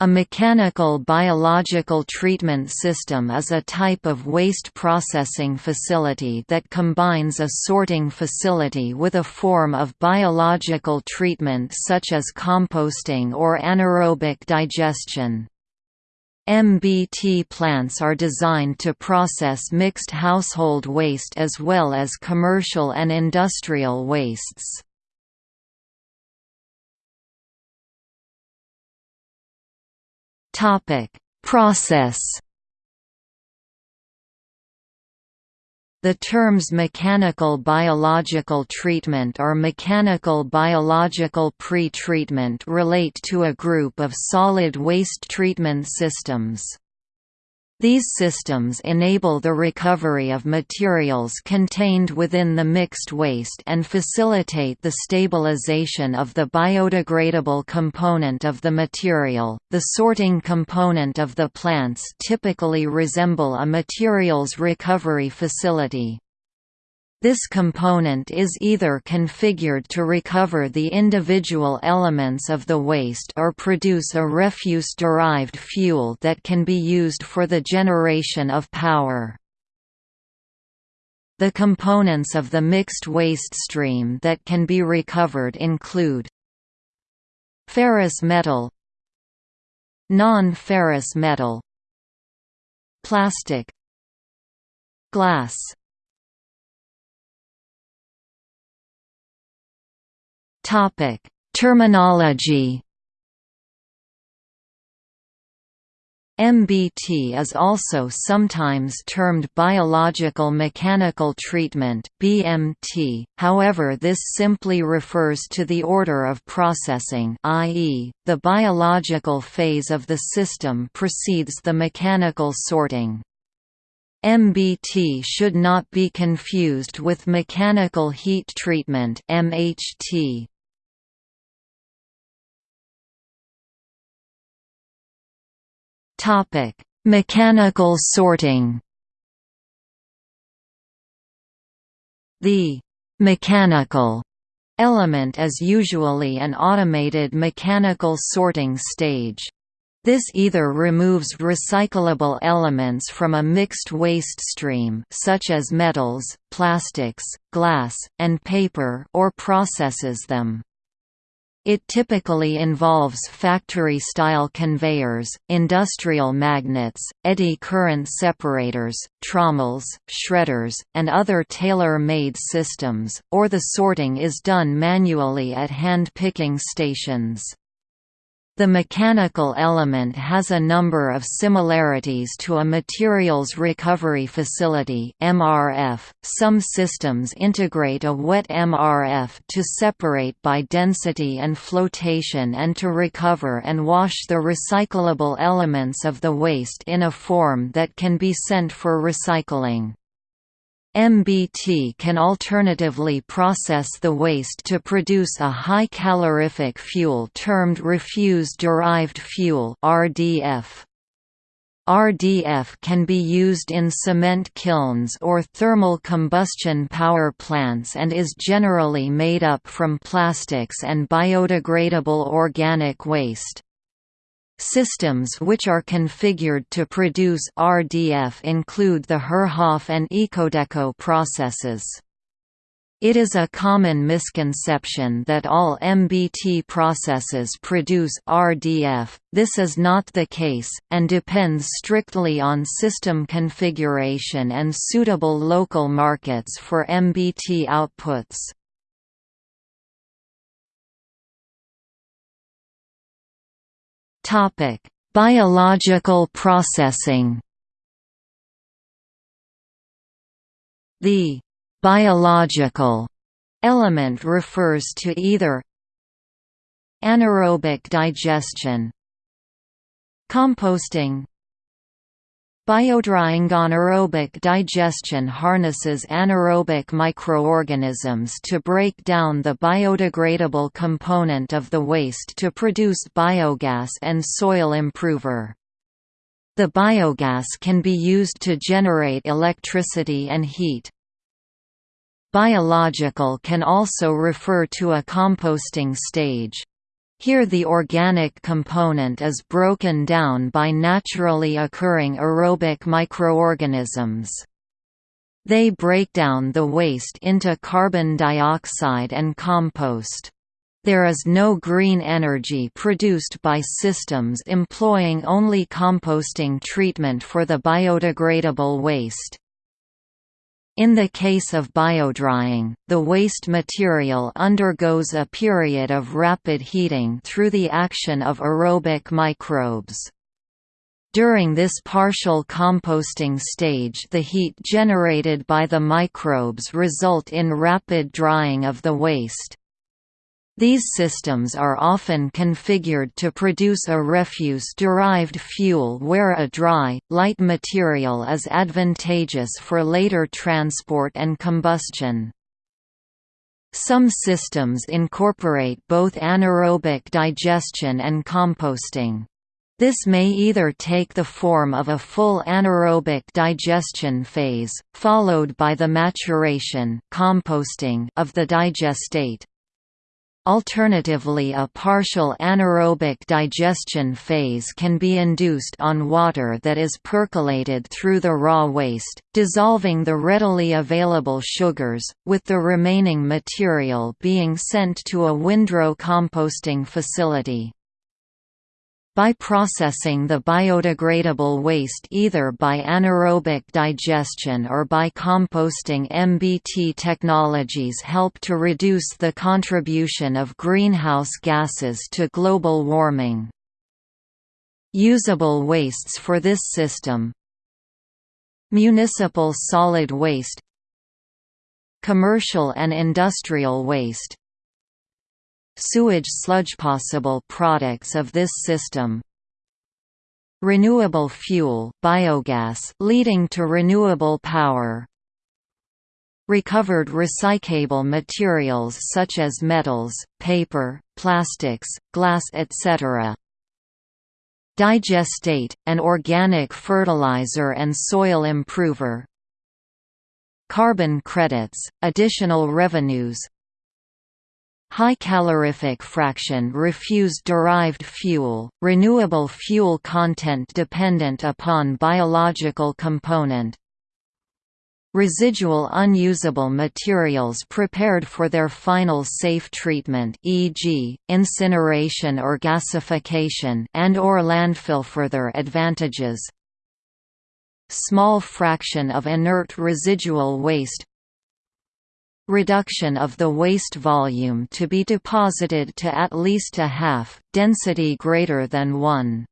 A mechanical biological treatment system is a type of waste processing facility that combines a sorting facility with a form of biological treatment such as composting or anaerobic digestion. MBT plants are designed to process mixed household waste as well as commercial and industrial wastes. Topic: Process. The terms mechanical biological treatment or mechanical biological pre-treatment relate to a group of solid waste treatment systems. These systems enable the recovery of materials contained within the mixed waste and facilitate the stabilization of the biodegradable component of the material. The sorting component of the plants typically resemble a materials recovery facility. This component is either configured to recover the individual elements of the waste or produce a refuse-derived fuel that can be used for the generation of power. The components of the mixed waste stream that can be recovered include ferrous metal non-ferrous metal plastic glass Topic: Terminology. MBT is also sometimes termed biological mechanical treatment (BMT). However, this simply refers to the order of processing, i.e., the biological phase of the system precedes the mechanical sorting. MBT should not be confused with mechanical heat treatment (MHT). Topic: Mechanical sorting. The mechanical element is usually an automated mechanical sorting stage. This either removes recyclable elements from a mixed waste stream such as metals, plastics, glass, and paper or processes them. It typically involves factory-style conveyors, industrial magnets, eddy current separators, trommels, shredders, and other tailor-made systems, or the sorting is done manually at hand-picking stations. The mechanical element has a number of similarities to a materials recovery facility (MRF). Some systems integrate a wet MRF to separate by density and flotation and to recover and wash the recyclable elements of the waste in a form that can be sent for recycling. MBT can alternatively process the waste to produce a high calorific fuel termed refuse-derived fuel RDF. RDF can be used in cement kilns or thermal combustion power plants and is generally made up from plastics and biodegradable organic waste. Systems which are configured to produce RDF include the Herhof and Ecodeco processes. It is a common misconception that all MBT processes produce RDF, this is not the case, and depends strictly on system configuration and suitable local markets for MBT outputs. Topic: Biological processing. The biological element refers to either anaerobic digestion, composting, Biodrying anaerobic digestion harnesses anaerobic microorganisms to break down the biodegradable component of the waste to produce biogas and soil improver. The biogas can be used to generate electricity and heat. Biological can also refer to a composting stage. Here the organic component is broken down by naturally occurring aerobic microorganisms. They break down the waste into carbon dioxide and compost. There is no green energy produced by systems employing only composting treatment for the biodegradable waste. In the case of biodrying, the waste material undergoes a period of rapid heating through the action of aerobic microbes. During this partial composting stage the heat generated by the microbes result in rapid drying of the waste. These systems are often configured to produce a refuse-derived fuel where a dry, light material is advantageous for later transport and combustion. Some systems incorporate both anaerobic digestion and composting. This may either take the form of a full anaerobic digestion phase, followed by the maturation composting of the digestate, Alternatively a partial anaerobic digestion phase can be induced on water that is percolated through the raw waste, dissolving the readily available sugars, with the remaining material being sent to a windrow composting facility by processing the biodegradable waste either by anaerobic digestion or by composting. MBT technologies help to reduce the contribution of greenhouse gases to global warming. Usable wastes for this system. Municipal solid waste. Commercial and industrial waste Sewage sludge possible products of this system. Renewable fuel biogas leading to renewable power. Recovered recyclable materials such as metals, paper, plastics, glass etc. Digestate, an organic fertilizer and soil improver. Carbon credits, additional revenues, High calorific fraction refuse-derived fuel, renewable fuel content dependent upon biological component Residual unusable materials prepared for their final safe treatment e.g., incineration or gasification and or landfill further advantages Small fraction of inert residual waste reduction of the waste volume to be deposited to at least a half, density greater than 1.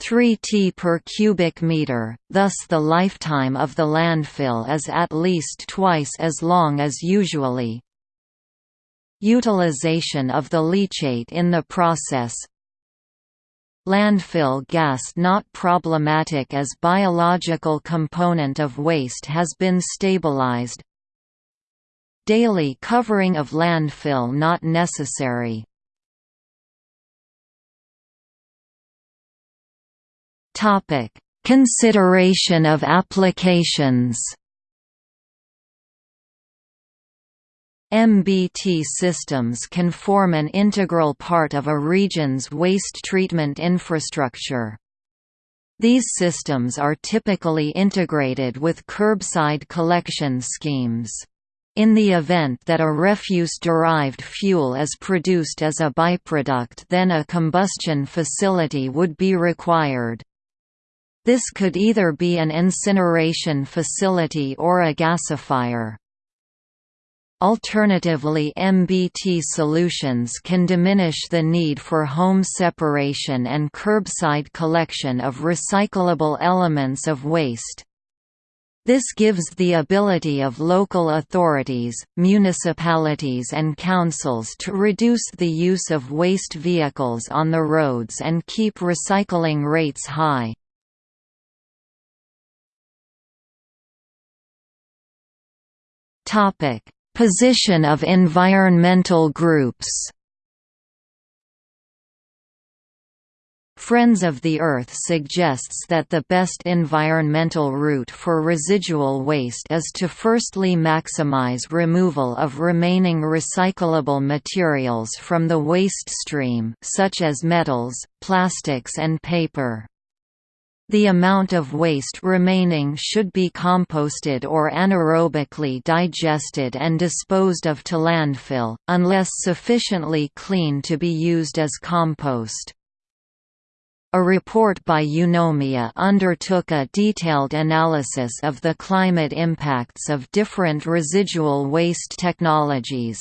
3 t per cubic meter, thus the lifetime of the landfill is at least twice as long as usually. Utilization of the leachate in the process Landfill gas not problematic as biological component of waste has been stabilized, Daily covering of landfill not necessary. Topic: Consideration of applications. MBT systems can form an integral part of a region's waste treatment infrastructure. These systems are typically integrated with curbside collection schemes. In the event that a refuse-derived fuel is produced as a byproduct then a combustion facility would be required. This could either be an incineration facility or a gasifier. Alternatively MBT solutions can diminish the need for home separation and curbside collection of recyclable elements of waste. This gives the ability of local authorities, municipalities and councils to reduce the use of waste vehicles on the roads and keep recycling rates high. Position of environmental groups Friends of the Earth suggests that the best environmental route for residual waste is to firstly maximize removal of remaining recyclable materials from the waste stream such as metals, plastics and paper. The amount of waste remaining should be composted or anaerobically digested and disposed of to landfill, unless sufficiently clean to be used as compost. A report by Eunomia undertook a detailed analysis of the climate impacts of different residual waste technologies.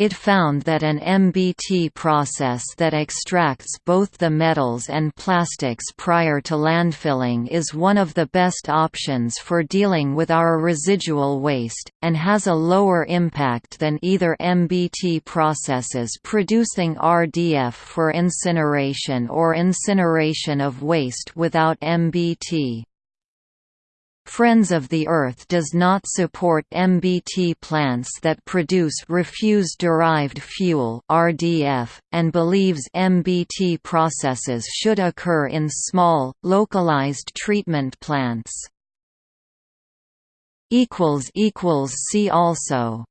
It found that an MBT process that extracts both the metals and plastics prior to landfilling is one of the best options for dealing with our residual waste, and has a lower impact than either MBT processes producing RDF for incineration or incineration of waste without MBT. Friends of the Earth does not support MBT plants that produce refuse-derived fuel (RDF) and believes MBT processes should occur in small, localized treatment plants. equals equals See also